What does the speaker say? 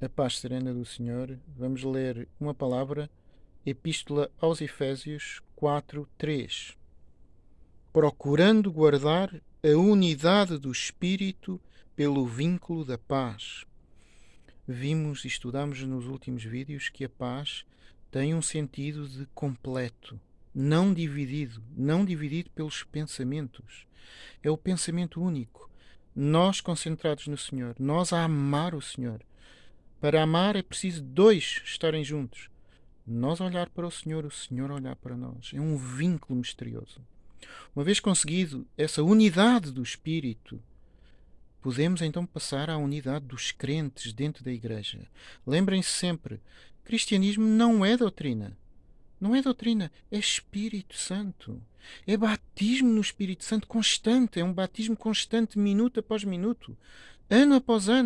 A paz serena do Senhor. Vamos ler uma palavra, Epístola aos Efésios 4, 3. Procurando guardar a unidade do Espírito pelo vínculo da paz. Vimos e estudamos nos últimos vídeos que a paz tem um sentido de completo, não dividido, não dividido pelos pensamentos. É o pensamento único. Nós concentrados no Senhor, nós a amar o Senhor. Para amar é preciso dois estarem juntos. Nós olhar para o Senhor, o Senhor olhar para nós. É um vínculo misterioso. Uma vez conseguido essa unidade do Espírito, podemos então passar à unidade dos crentes dentro da Igreja. Lembrem-se sempre: cristianismo não é doutrina. Não é doutrina, é Espírito Santo. É batismo no Espírito Santo constante, é um batismo constante, minuto após minuto, ano após ano.